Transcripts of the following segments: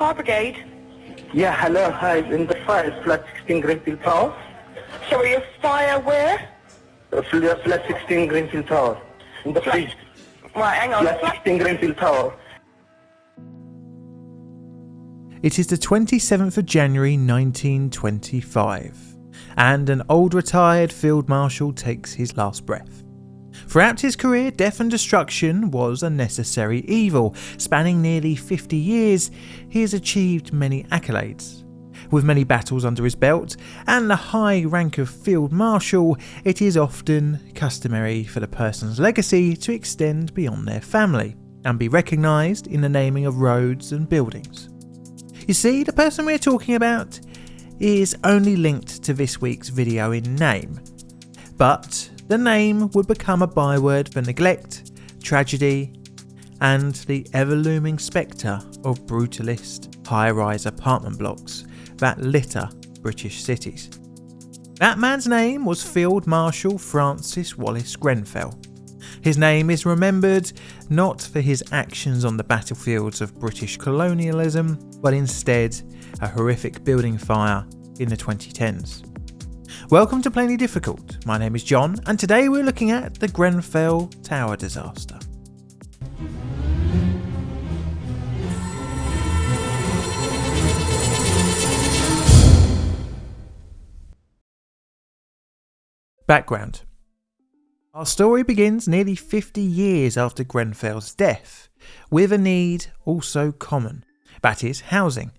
Fire brigade. Yeah, hello, hi, in the fire, flat 16 Grenfell Tower. Sorry, a fire where? Uh, fl- flat 16 Grenfell Tower. In the flat, Right, hang on. flat 16 Grenfell Tower. It is the 27th of January 1925, and an old retired field marshal takes his last breath. Throughout his career, death and destruction was a necessary evil. Spanning nearly 50 years, he has achieved many accolades. With many battles under his belt and the high rank of field marshal, it is often customary for the person's legacy to extend beyond their family and be recognised in the naming of roads and buildings. You see, the person we're talking about is only linked to this week's video in name, but the name would become a byword for neglect, tragedy, and the ever looming spectre of brutalist high rise apartment blocks that litter British cities. That man's name was Field Marshal Francis Wallace Grenfell. His name is remembered not for his actions on the battlefields of British colonialism, but instead a horrific building fire in the 2010s. Welcome to Plainly Difficult. My name is John, and today we're looking at the Grenfell Tower disaster. Background Our story begins nearly 50 years after Grenfell's death, with a need also common that is, housing.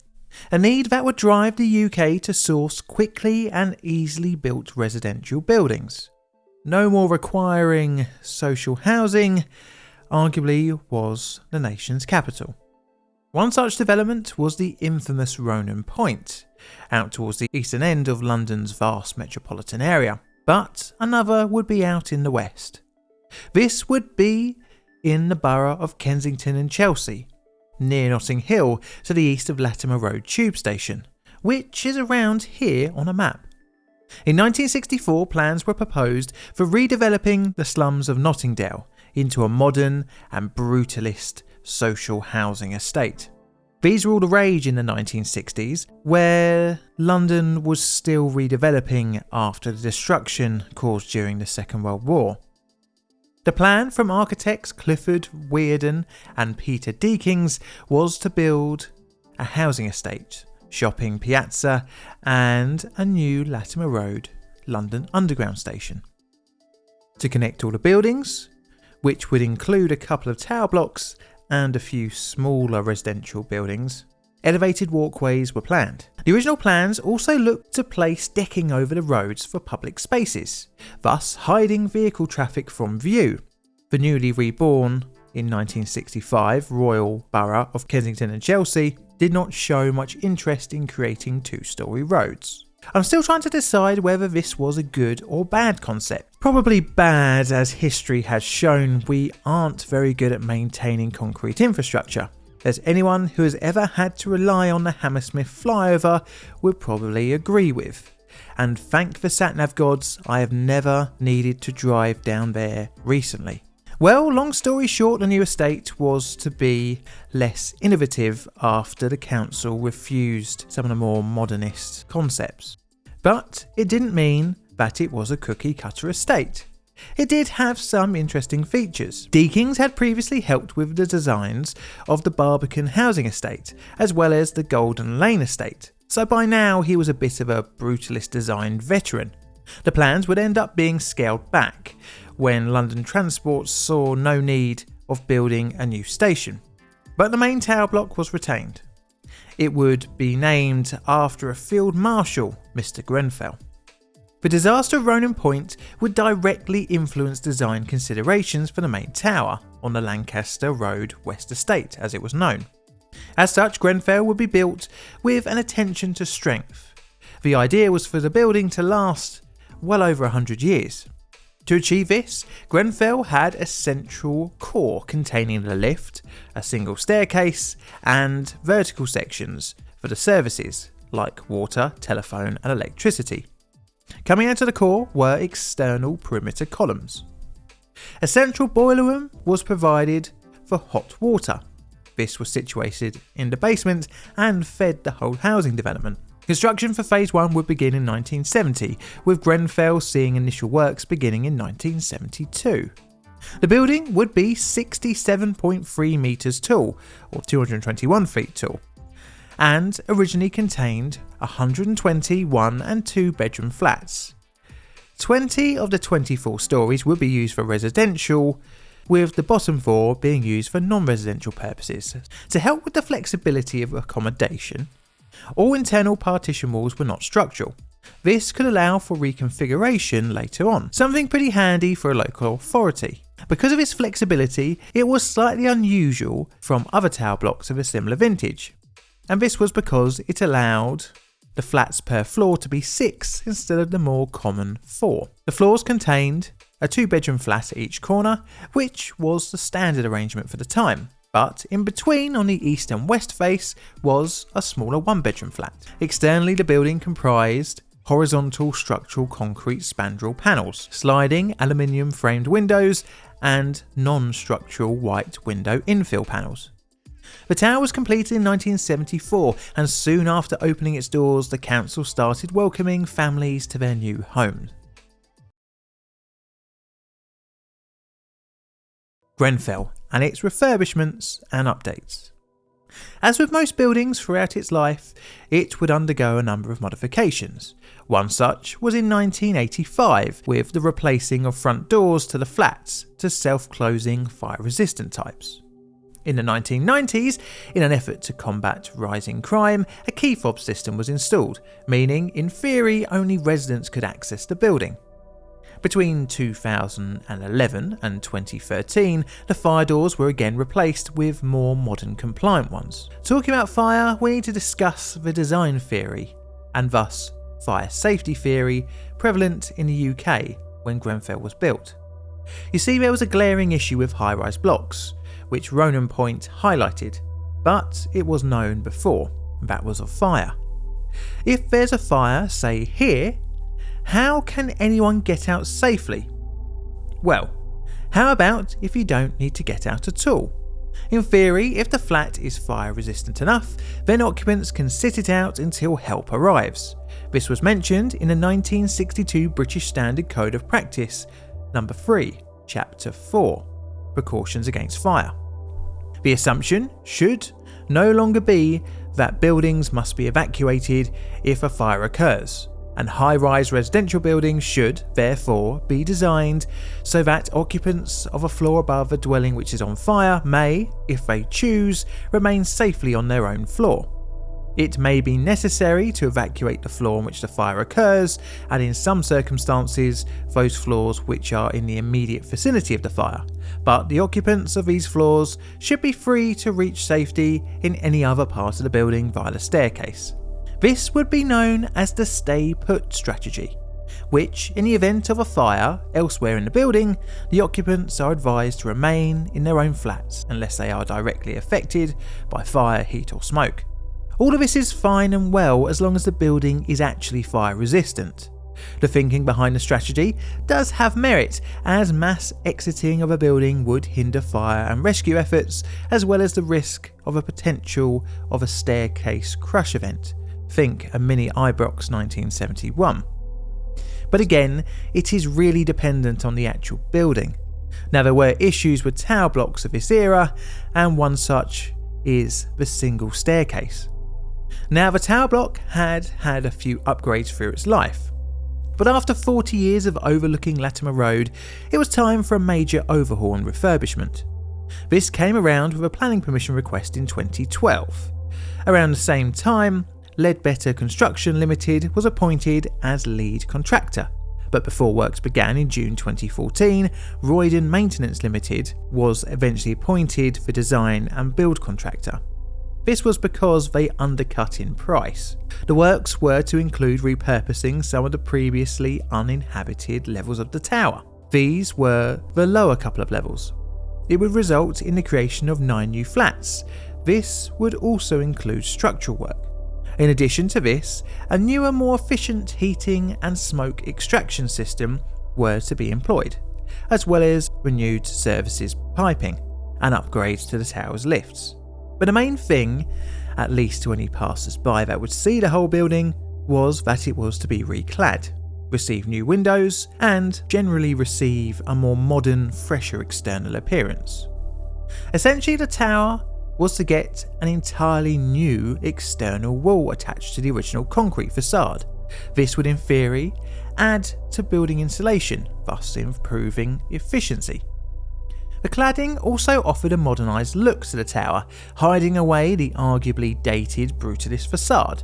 A need that would drive the UK to source quickly and easily built residential buildings. No more requiring social housing, arguably was the nation's capital. One such development was the infamous Ronan Point, out towards the eastern end of London's vast metropolitan area, but another would be out in the west. This would be in the borough of Kensington and Chelsea, near Notting Hill to the east of Latimer Road tube station, which is around here on a map. In 1964, plans were proposed for redeveloping the slums of Notting Dale into a modern and brutalist social housing estate. These were all the rage in the 1960s, where London was still redeveloping after the destruction caused during the Second World War. The plan from architects Clifford Wearden and Peter Deakins was to build a housing estate, shopping piazza, and a new Latimer Road London Underground station. To connect all the buildings, which would include a couple of tower blocks and a few smaller residential buildings, elevated walkways were planned. The original plans also looked to place decking over the roads for public spaces, thus hiding vehicle traffic from view. The newly reborn, in 1965, Royal Borough of Kensington and Chelsea did not show much interest in creating two story roads. I'm still trying to decide whether this was a good or bad concept. Probably bad, as history has shown we aren't very good at maintaining concrete infrastructure as anyone who has ever had to rely on the Hammersmith flyover would probably agree with. And thank the satnav gods, I have never needed to drive down there recently. Well, long story short, the new estate was to be less innovative after the council refused some of the more modernist concepts. But it didn't mean that it was a cookie cutter estate. It did have some interesting features. Deakins had previously helped with the designs of the Barbican housing estate, as well as the Golden Lane estate, so by now he was a bit of a brutalist design veteran. The plans would end up being scaled back when London Transport saw no need of building a new station. But the main tower block was retained. It would be named after a field marshal, Mr. Grenfell. The disaster of Ronan Point would directly influence design considerations for the main tower on the Lancaster Road West Estate, as it was known. As such, Grenfell would be built with an attention to strength. The idea was for the building to last well over 100 years. To achieve this, Grenfell had a central core containing the lift, a single staircase, and vertical sections for the services like water, telephone, and electricity. Coming out of the core were external perimeter columns. A central boiler room was provided for hot water. This was situated in the basement and fed the whole housing development. Construction for Phase 1 would begin in 1970, with Grenfell seeing initial works beginning in 1972. The building would be 67.3 metres tall, or 221 feet tall, and originally contained 120 one and two bedroom flats. 20 of the 24 stories would be used for residential, with the bottom four being used for non residential purposes. To help with the flexibility of accommodation, all internal partition walls were not structural. This could allow for reconfiguration later on, something pretty handy for a local authority. Because of its flexibility, it was slightly unusual from other tower blocks of a similar vintage. And this was because it allowed the flats per floor to be 6 instead of the more common 4. The floors contained a two bedroom flat at each corner, which was the standard arrangement for the time. But in between, on the east and west face, was a smaller one bedroom flat. Externally, the building comprised horizontal structural concrete spandrel panels, sliding aluminium framed windows, and non structural white window infill panels. The tower was completed in 1974, and soon after opening its doors, the council started welcoming families to their new homes. Grenfell and its refurbishments and updates. As with most buildings throughout its life, it would undergo a number of modifications. One such was in 1985 with the replacing of front doors to the flats to self-closing fire-resistant types. In the 1990s, in an effort to combat rising crime, a key fob system was installed, meaning in theory only residents could access the building. Between 2011 and 2013, the fire doors were again replaced with more modern compliant ones. Talking about fire, we need to discuss the design theory, and thus fire safety theory, prevalent in the UK when Grenfell was built. You see, there was a glaring issue with high rise blocks, which Ronan Point highlighted, but it was known before that was of fire. If there's a fire, say here, how can anyone get out safely? Well, how about if you don't need to get out at all? In theory, if the flat is fire resistant enough, then occupants can sit it out until help arrives. This was mentioned in the 1962 British Standard Code of Practice, number 3, chapter 4, Precautions Against Fire. The assumption should no longer be that buildings must be evacuated if a fire occurs, and high rise residential buildings should, therefore, be designed so that occupants of a floor above a dwelling which is on fire may, if they choose, remain safely on their own floor. It may be necessary to evacuate the floor on which the fire occurs, and in some circumstances, those floors which are in the immediate vicinity of the fire, but the occupants of these floors should be free to reach safety in any other part of the building via the staircase. This would be known as the stay put strategy, which, in the event of a fire elsewhere in the building, the occupants are advised to remain in their own flats unless they are directly affected by fire, heat, or smoke. All of this is fine and well as long as the building is actually fire resistant. The thinking behind the strategy does have merit, as mass exiting of a building would hinder fire and rescue efforts, as well as the risk of a potential of a staircase crush event, Think a mini Ibrox 1971. But again, it is really dependent on the actual building. Now, there were issues with tower blocks of this era, and one such is the single staircase. Now, the tower block had had a few upgrades through its life, but after 40 years of overlooking Latimer Road, it was time for a major overhaul and refurbishment. This came around with a planning permission request in 2012. Around the same time, Leadbitter Construction Limited was appointed as lead contractor. But before works began in June 2014, Rydon Maintenance Limited was eventually appointed for design and build contractor. This was because they undercut in price. The works were to include repurposing some of the previously uninhabited levels of the tower. These were the lower couple of levels. It would result in the creation of nine new flats. This would also include structural work. In addition to this, a newer, more efficient heating and smoke extraction system were to be employed, as well as renewed services piping and upgrades to the tower's lifts. But the main thing, at least to any passers by that would see the whole building, was that it was to be reclad, receive new windows, and generally receive a more modern, fresher external appearance. Essentially, the tower was to get an entirely new external wall attached to the original concrete facade. This would, in theory, add to building insulation, thus improving efficiency. The cladding also offered a modernised look to the tower, hiding away the arguably dated brutalist facade.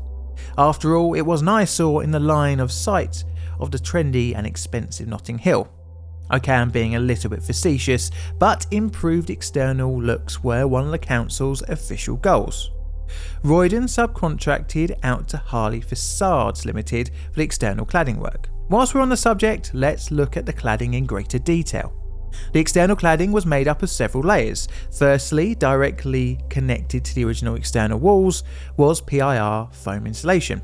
After all, it was an eyesore in the line of sight of the trendy and expensive Notting Hill. Okay, I'm being a little bit facetious, but improved external looks were one of the council's official goals. Rydon subcontracted out to Harley Facades Limited for the external cladding work. Whilst we're on the subject, let's look at the cladding in greater detail. The external cladding was made up of several layers. Firstly, directly connected to the original external walls was PIR foam insulation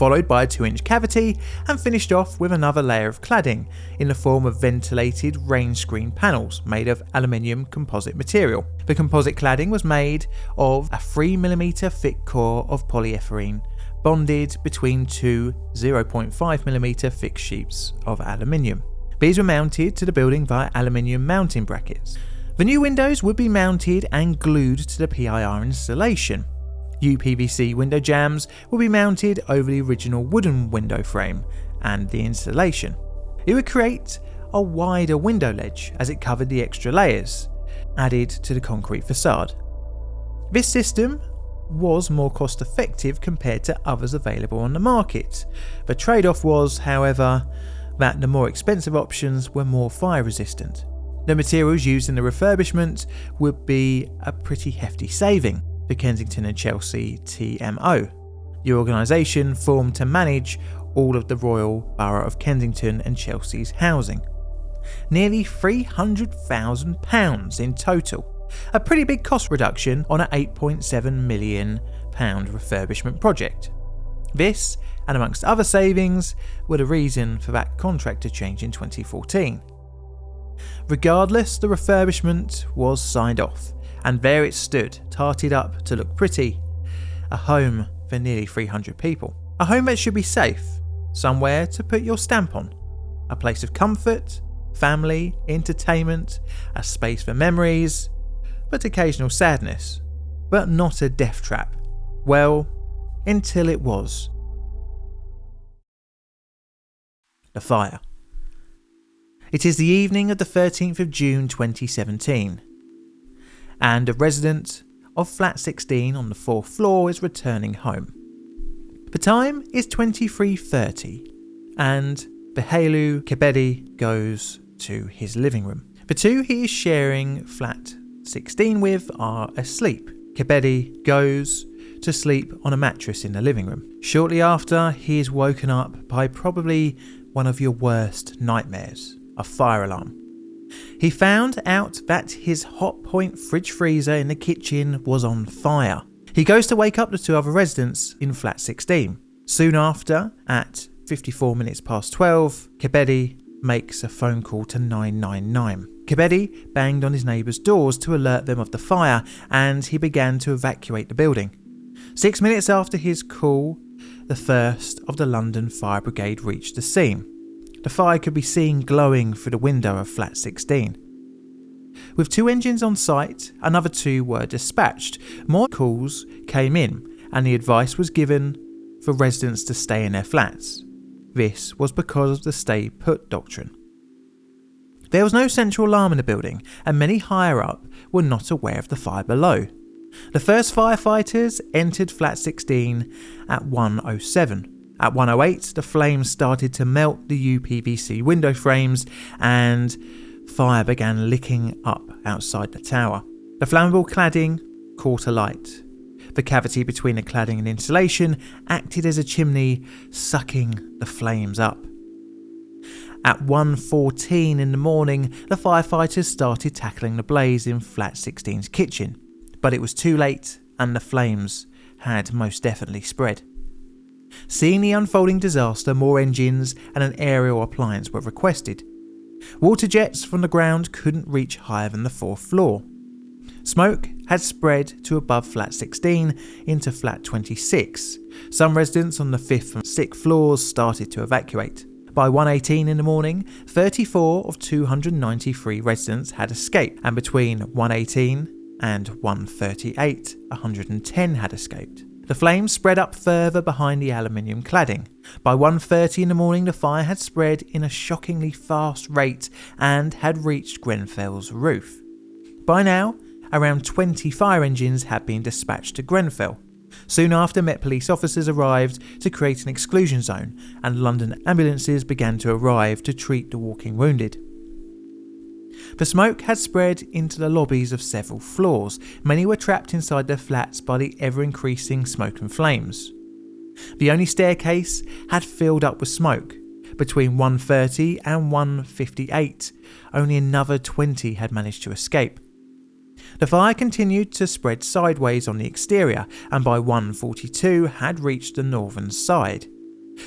followed by a 2 inch cavity and finished off with another layer of cladding in the form of ventilated rain screen panels made of aluminium composite material. The composite cladding was made of a 3mm thick core of polyethylene bonded between two 0.5mm thick sheets of aluminium. These were mounted to the building via aluminium mounting brackets. The new windows would be mounted and glued to the PIR installation, UPVC window jambs will be mounted over the original wooden window frame and the installation. It would create a wider window ledge as it covered the extra layers added to the concrete facade. This system was more cost effective compared to others available on the market. The trade off was, however, that the more expensive options were more fire resistant. The materials used in the refurbishment would be a pretty hefty saving, the Kensington and Chelsea TMO. The organisation formed to manage all of the Royal Borough of Kensington and Chelsea's housing. Nearly £300,000 in total, a pretty big cost reduction on an £8.7 million refurbishment project. This, and amongst other savings, were the reason for that contract to change in 2014. Regardless, the refurbishment was signed off, and there it stood, tarted up to look pretty. A home for nearly 300 people. A home that should be safe, somewhere to put your stamp on. A place of comfort, family, entertainment, a space for memories, but occasional sadness. But not a death trap. Well, until it was. The fire. It is the evening of the 13th of June 2017 and a resident of flat 16 on the fourth floor is returning home. The time is 23.30 and Behailu Kebede goes to his living room. The two he is sharing flat 16 with are asleep. Kebede goes to sleep on a mattress in the living room. Shortly after, he is woken up by probably one of your worst nightmares a fire alarm. He found out that his Hotpoint fridge freezer in the kitchen was on fire. He goes to wake up the two other residents in flat 16. Soon after, at 54 minutes past 12, Kebede makes a phone call to 999. Kebede banged on his neighbours' doors to alert them of the fire and he began to evacuate the building. Six minutes after his call, the first of the London Fire Brigade reached the scene. The fire could be seen glowing through the window of flat 16. With two engines on site, another two were dispatched. More calls came in, and the advice was given for residents to stay in their flats. This was because of the stay put doctrine. There was no central alarm in the building, and many higher up were not aware of the fire below. The first firefighters entered flat 16 at 107 at 108, the flames started to melt the UPVC window frames and fire began licking up outside the tower. The flammable cladding caught alight. The cavity between the cladding and insulation acted as a chimney, sucking the flames up. At 1.14 in the morning, the firefighters started tackling the blaze in Flat 16's kitchen, but it was too late and the flames had most definitely spread. Seeing the unfolding disaster, more engines and an aerial appliance were requested. Water jets from the ground couldn't reach higher than the fourth floor. Smoke had spread to above flat 16 into flat 26. Some residents on the 5th and 6th floors started to evacuate. By 1.18 in the morning, 34 of 293 residents had escaped, and between 1.18 and 138, 110 had escaped. The flames spread up further behind the aluminium cladding. By 1.30 in the morning, the fire had spread in a shockingly fast rate and had reached Grenfell's roof. By now, around 20 fire engines had been dispatched to Grenfell. Soon after, Met police officers arrived to create an exclusion zone, and London ambulances began to arrive to treat the walking wounded. The smoke had spread into the lobbies of several floors. Many were trapped inside their flats by the ever increasing smoke and flames. The only staircase had filled up with smoke. Between 1:30 and 1:58, only another 20 had managed to escape. The fire continued to spread sideways on the exterior and by 1:42 had reached the northern side.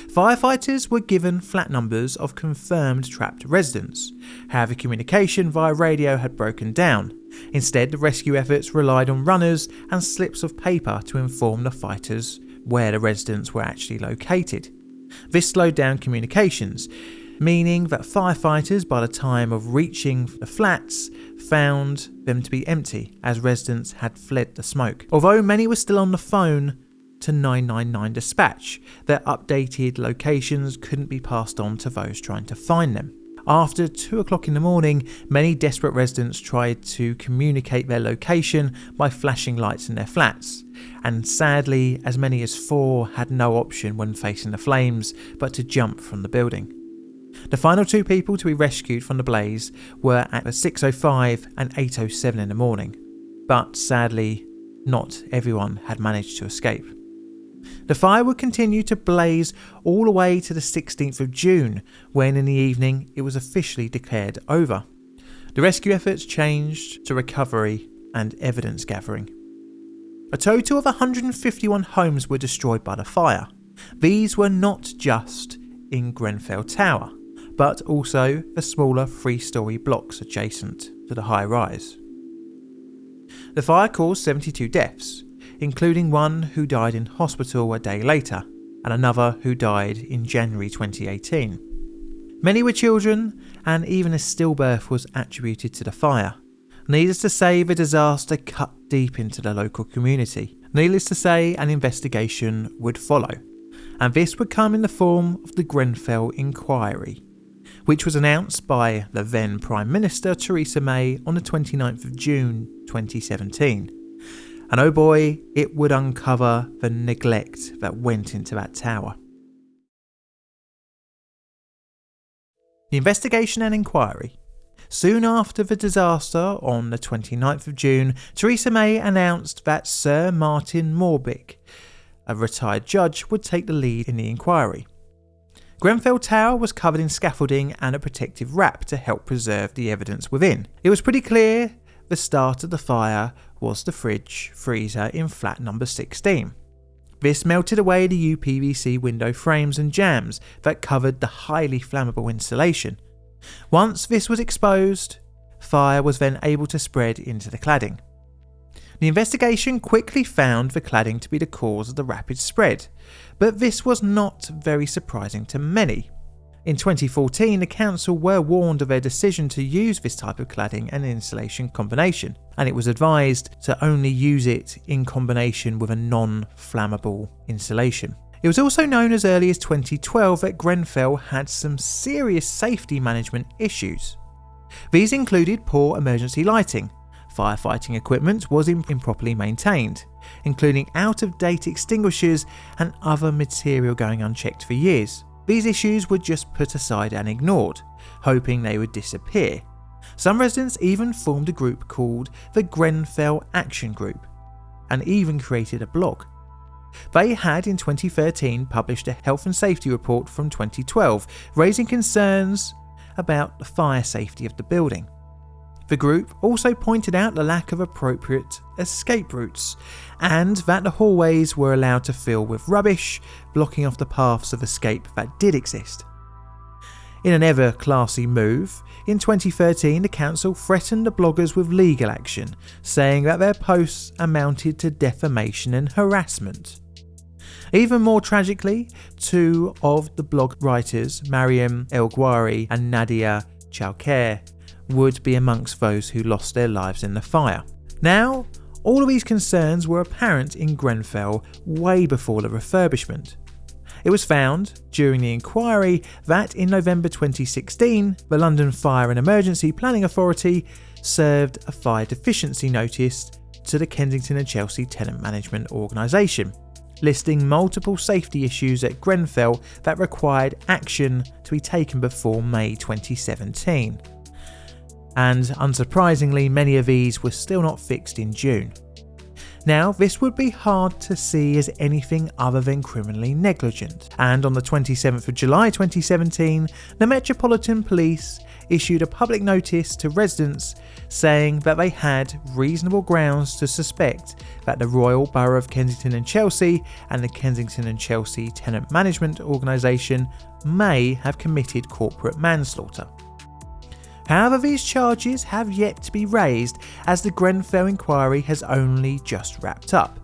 Firefighters were given flat numbers of confirmed trapped residents. However, communication via radio had broken down. Instead, the rescue efforts relied on runners and slips of paper to inform the fighters where the residents were actually located. This slowed down communications, meaning that firefighters, by the time of reaching the flats, found them to be empty as residents had fled the smoke. Although many were still on the phone, to 999 dispatch. Their updated locations couldn't be passed on to those trying to find them. After 2 o'clock in the morning, many desperate residents tried to communicate their location by flashing lights in their flats, and sadly, as many as four had no option when facing the flames but to jump from the building. The final two people to be rescued from the blaze were at 6.05 and 8.07 in the morning, but sadly, not everyone had managed to escape. The fire would continue to blaze all the way to the 16th of June, when in the evening it was officially declared over. The rescue efforts changed to recovery and evidence gathering. A total of 151 homes were destroyed by the fire. These were not just in Grenfell Tower, but also the smaller three story blocks adjacent to the high rise. The fire caused 72 deaths, including one who died in hospital a day later, and another who died in January 2018. Many were children, and even a stillbirth was attributed to the fire. Needless to say, the disaster cut deep into the local community. Needless to say, an investigation would follow, and this would come in the form of the Grenfell Inquiry, which was announced by the then Prime Minister Theresa May on the 29th of June 2017. And oh boy, it would uncover the neglect that went into that tower. The investigation and inquiry. Soon after the disaster, on the 29th of June, Theresa May announced that Sir Martin Moore-Bick, a retired judge, would take the lead in the inquiry. Grenfell Tower was covered in scaffolding and a protective wrap to help preserve the evidence within. It was pretty clear the start of the fire was the fridge freezer in flat number 16. This melted away the UPVC window frames and jambs that covered the highly flammable insulation. Once this was exposed, fire was then able to spread into the cladding. The investigation quickly found the cladding to be the cause of the rapid spread, but this was not very surprising to many. In 2014, the council were warned of their decision to use this type of cladding and insulation combination, and it was advised to only use it in combination with a non flammable insulation. It was also known as early as 2012 that Grenfell had some serious safety management issues. These included poor emergency lighting, firefighting equipment was improperly maintained, including out of date extinguishers and other material going unchecked for years. These issues were just put aside and ignored, hoping they would disappear. Some residents even formed a group called the Grenfell Action Group and even created a blog. They had in 2013 published a health and safety report from 2012 raising concerns about the fire safety of the building. The group also pointed out the lack of appropriate escape routes and that the hallways were allowed to fill with rubbish, blocking off the paths of escape that did exist. In an ever classy move, in 2013 the council threatened the bloggers with legal action, saying that their posts amounted to defamation and harassment. Even more tragically, two of the blog writers, Mariam Elgwahry and Nadia Choucair, would be amongst those who lost their lives in the fire. Now, all of these concerns were apparent in Grenfell way before the refurbishment. It was found during the inquiry that in November 2016, the London Fire and Emergency Planning Authority served a fire deficiency notice to the Kensington and Chelsea Tenant Management Organisation, listing multiple safety issues at Grenfell that required action to be taken before May 2017 and unsurprisingly, many of these were still not fixed in June. Now, this would be hard to see as anything other than criminally negligent, and on the 27th of July 2017, the Metropolitan Police issued a public notice to residents saying that they had reasonable grounds to suspect that the Royal Borough of Kensington and Chelsea and the Kensington and Chelsea Tenant Management Organisation may have committed corporate manslaughter. However, these charges have yet to be raised as the Grenfell inquiry has only just wrapped up.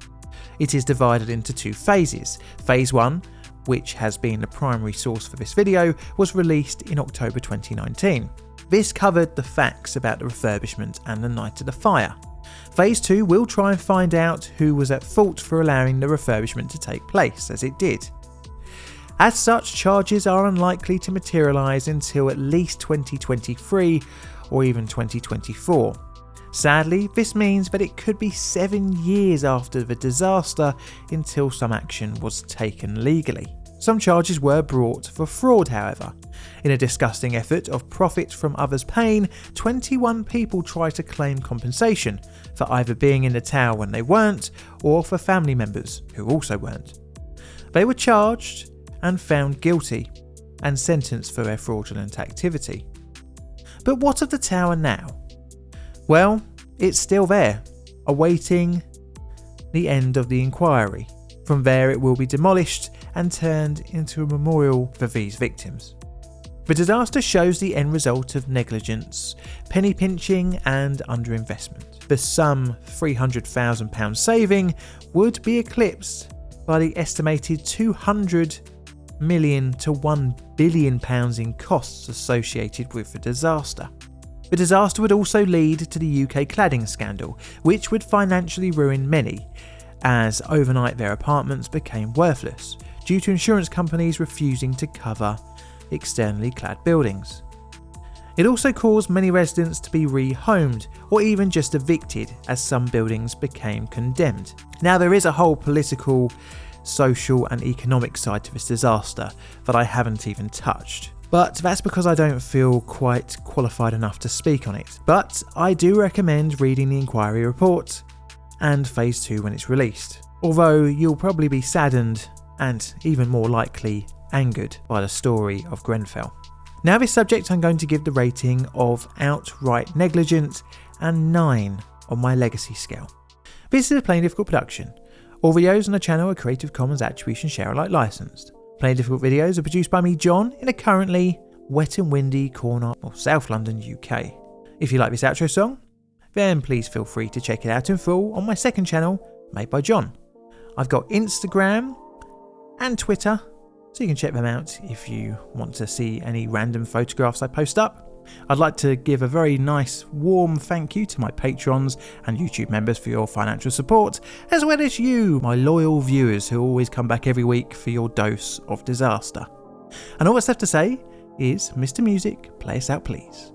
It is divided into two phases. Phase 1, which has been the primary source for this video, was released in October 2019. This covered the facts about the refurbishment and the night of the fire. Phase 2 will try and find out who was at fault for allowing the refurbishment to take place, as it did. As such, charges are unlikely to materialise until at least 2023 or even 2024. Sadly, this means that it could be seven years after the disaster until some action was taken legally. Some charges were brought for fraud, however. In a disgusting effort of profit from others' pain, 21 people tried to claim compensation for either being in the tower when they weren't or for family members who also weren't. They were charged and found guilty and sentenced for their fraudulent activity. But what of the tower now? Well, it's still there, awaiting the end of the inquiry. From there, it will be demolished and turned into a memorial for these victims. The disaster shows the end result of negligence, penny pinching, and underinvestment. The sum £300,000 saving would be eclipsed by the estimated 200 million to 1 billion pounds in costs associated with the disaster. The disaster would also lead to the UK cladding scandal, which would financially ruin many, as overnight their apartments became worthless due to insurance companies refusing to cover externally clad buildings. It also caused many residents to be rehomed or even just evicted as some buildings became condemned. Now, there is a whole political social, and economic side to this disaster that I haven't even touched. But that's because I don't feel quite qualified enough to speak on it. But I do recommend reading the inquiry report and Phase 2 when it's released. Although you'll probably be saddened and even more likely angered by the story of Grenfell. Now, this subject I'm going to give the rating of outright negligent and 9 on my legacy scale. This is a plain difficult production, all videos on the channel are Creative Commons Attribution Share Alike licensed. Plain Difficult videos are produced by me, John, in a currently wet and windy corner of South London, UK. If you like this outro song, then please feel free to check it out in full on my second channel, made by John. I've got Instagram and Twitter, so you can check them out if you want to see any random photographs I post up. I'd like to give a very nice, warm thank you to my patrons and YouTube members for your financial support, as well as you, my loyal viewers who always come back every week for your dose of disaster. And all that's left to say is, Mr. Music, play us out please.